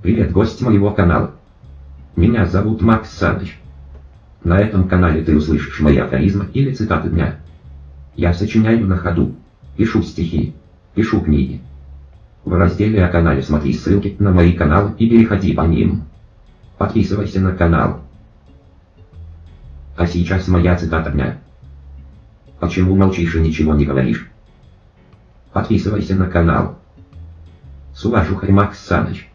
Привет, гость моего канала. Меня зовут Макс Саныч. На этом канале ты услышишь мои афоризмы или цитаты дня. Я сочиняю на ходу, пишу стихи, пишу книги. В разделе о канале смотри ссылки на мои каналы и переходи по ним. Подписывайся на канал. А сейчас моя цитата дня. Почему молчишь и ничего не говоришь? Подписывайся на канал. С уважухой Макс Саныч.